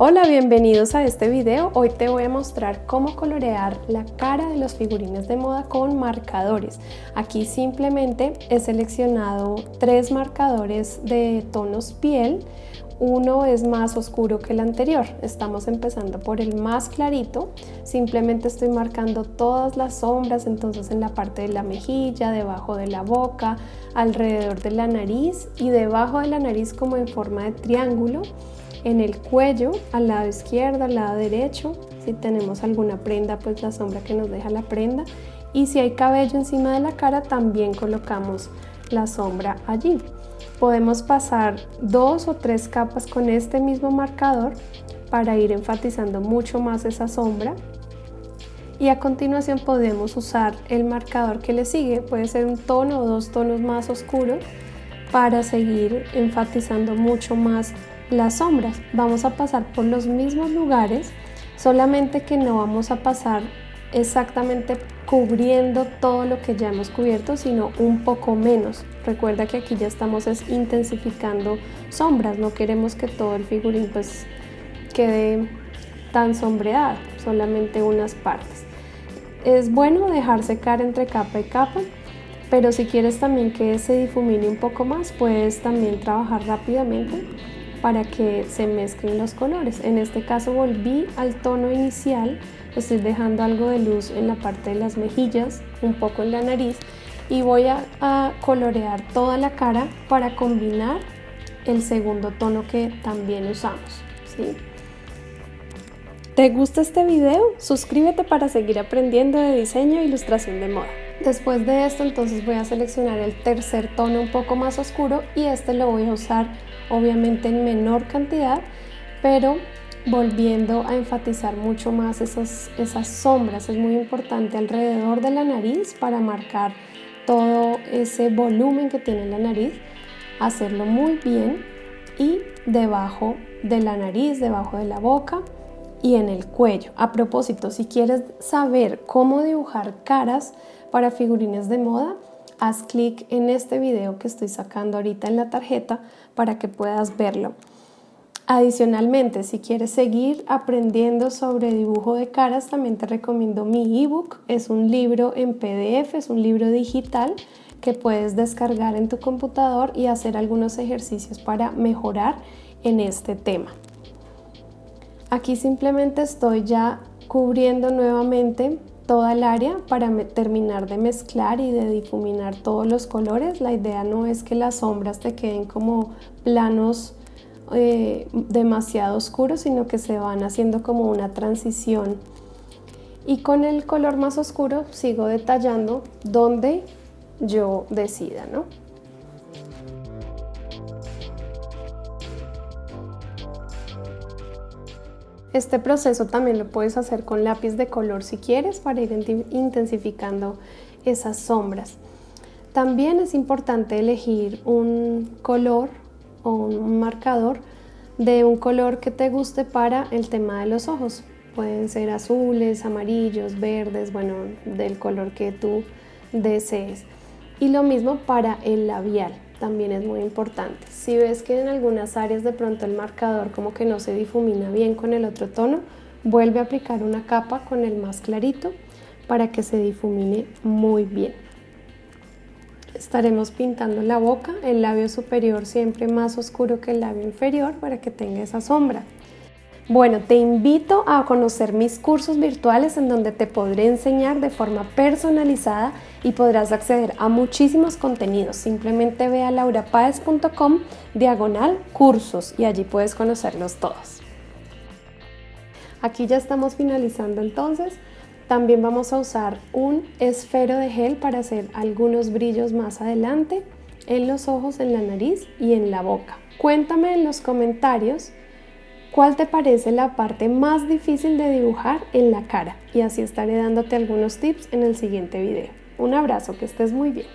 Hola, bienvenidos a este video. Hoy te voy a mostrar cómo colorear la cara de los figurines de moda con marcadores. Aquí simplemente he seleccionado tres marcadores de tonos piel. Uno es más oscuro que el anterior. Estamos empezando por el más clarito. Simplemente estoy marcando todas las sombras, entonces en la parte de la mejilla, debajo de la boca, alrededor de la nariz y debajo de la nariz como en forma de triángulo en el cuello, al lado izquierdo, al lado derecho. Si tenemos alguna prenda, pues la sombra que nos deja la prenda. Y si hay cabello encima de la cara, también colocamos la sombra allí. Podemos pasar dos o tres capas con este mismo marcador para ir enfatizando mucho más esa sombra. Y a continuación podemos usar el marcador que le sigue, puede ser un tono o dos tonos más oscuros para seguir enfatizando mucho más las sombras. Vamos a pasar por los mismos lugares, solamente que no vamos a pasar exactamente cubriendo todo lo que ya hemos cubierto, sino un poco menos. Recuerda que aquí ya estamos intensificando sombras, no queremos que todo el figurín pues quede tan sombreado, solamente unas partes. Es bueno dejar secar entre capa y capa, pero si quieres también que se difumine un poco más, puedes también trabajar rápidamente para que se mezclen los colores. En este caso volví al tono inicial, estoy dejando algo de luz en la parte de las mejillas, un poco en la nariz y voy a, colorear toda la cara para combinar el segundo tono que también usamos. ¿sí? ¿Te gusta este video? Suscríbete para seguir aprendiendo de diseño e ilustración de moda. Después de esto entonces voy a seleccionar el tercer tono un poco más oscuro y este lo voy a usar obviamente en menor cantidad, pero volviendo a enfatizar mucho más esas, esas sombras. Es muy importante alrededor de la nariz para marcar todo ese volumen que tiene la nariz, hacerlo muy bien y debajo de la nariz, debajo de la boca y en el cuello. A propósito, si quieres saber cómo dibujar caras para figurines de moda, haz clic en este video que estoy sacando ahorita en la tarjeta para que puedas verlo. Adicionalmente, si quieres seguir aprendiendo sobre dibujo de caras, también te recomiendo mi ebook. Es un libro en PDF, es un libro digital que puedes descargar en tu computador y hacer algunos ejercicios para mejorar en este tema. Aquí simplemente estoy ya cubriendo nuevamente toda el área para terminar de mezclar y de difuminar todos los colores. La idea no es que las sombras te queden como planos eh, demasiado oscuros, sino que se van haciendo como una transición. Y con el color más oscuro sigo detallando donde yo decida, ¿no? Este proceso también lo puedes hacer con lápiz de color si quieres para ir intensificando esas sombras. También es importante elegir un color un marcador de un color que te guste para el tema de los ojos. Pueden ser azules, amarillos, verdes, bueno, del color que tú desees. Y lo mismo para el labial también es muy importante. Si ves que en algunas áreas de pronto el marcador como que no se difumina bien con el otro tono, vuelve a aplicar una capa con el más clarito para que se difumine muy bien. Estaremos pintando la boca, el labio superior siempre más oscuro que el labio inferior para que tenga esa sombra. Bueno, te invito a conocer mis cursos virtuales en donde te podré enseñar de forma personalizada y podrás acceder a muchísimos contenidos. Simplemente ve a laurapaez.com diagonal cursos y allí puedes conocerlos todos. Aquí ya estamos finalizando entonces. También vamos a usar un esfero de gel para hacer algunos brillos más adelante en los ojos, en la nariz y en la boca. Cuéntame en los comentarios cuál te parece la parte más difícil de dibujar en la cara y así estaré dándote algunos tips en el siguiente video. Un abrazo, que estés muy bien.